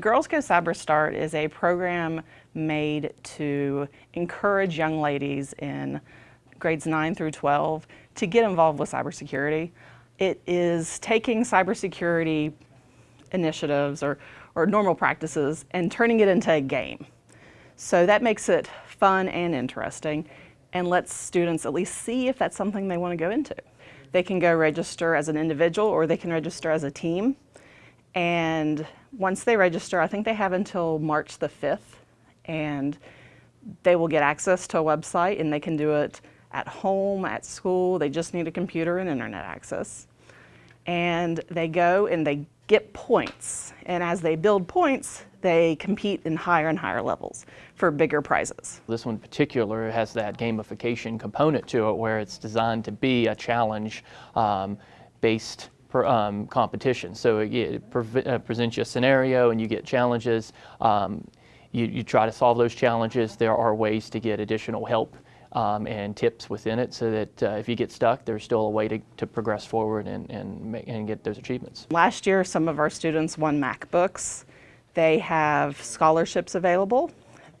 Girls Go Cyber Start is a program made to encourage young ladies in grades 9 through 12 to get involved with cybersecurity. It is taking cybersecurity initiatives or, or normal practices and turning it into a game. So that makes it fun and interesting and lets students at least see if that's something they want to go into. They can go register as an individual or they can register as a team. And once they register, I think they have until March the 5th and they will get access to a website and they can do it at home, at school. They just need a computer and internet access. And they go and they get points. And as they build points, they compete in higher and higher levels for bigger prizes. This one in particular has that gamification component to it where it's designed to be a challenge um, based per, um, competition. So it, it pre uh, presents you a scenario and you get challenges. Um, you, you try to solve those challenges. There are ways to get additional help um, and tips within it so that uh, if you get stuck, there's still a way to, to progress forward and, and, make, and get those achievements. Last year, some of our students won MacBooks. They have scholarships available.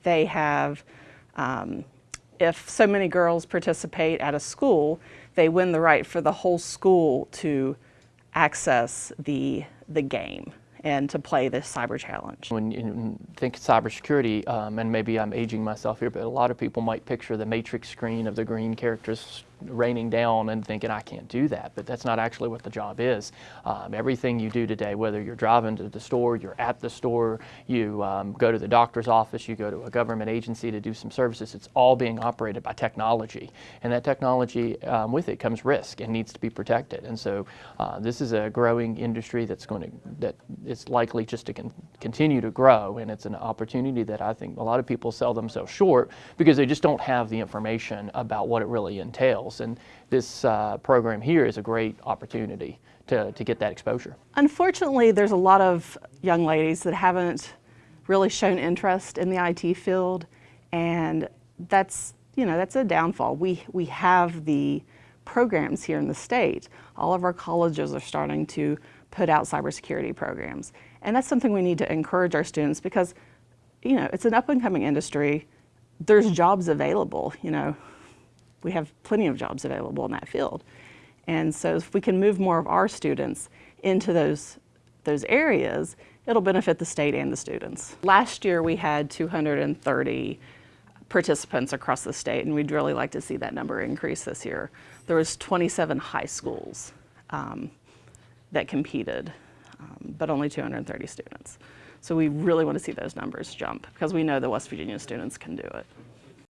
They have, um, if so many girls participate at a school, they win the right for the whole school to access the, the game and to play this cyber challenge. When you think cybersecurity, um, and maybe I'm aging myself here, but a lot of people might picture the matrix screen of the green characters raining down and thinking, I can't do that, but that's not actually what the job is. Um, everything you do today, whether you're driving to the store, you're at the store, you um, go to the doctor's office, you go to a government agency to do some services, it's all being operated by technology. And that technology, um, with it comes risk and needs to be protected. And so uh, this is a growing industry that's going to, that it's likely just to con continue to grow. And it's an opportunity that I think a lot of people sell themselves short because they just don't have the information about what it really entails. And this uh, program here is a great opportunity to, to get that exposure. Unfortunately, there's a lot of young ladies that haven't really shown interest in the IT field, and that's, you know, that's a downfall. We, we have the programs here in the state. All of our colleges are starting to put out cybersecurity programs. And that's something we need to encourage our students because, you know, it's an up and coming industry. There's jobs available, you know we have plenty of jobs available in that field. And so if we can move more of our students into those, those areas, it'll benefit the state and the students. Last year we had 230 participants across the state and we'd really like to see that number increase this year. There was 27 high schools um, that competed, um, but only 230 students. So we really want to see those numbers jump because we know the West Virginia students can do it.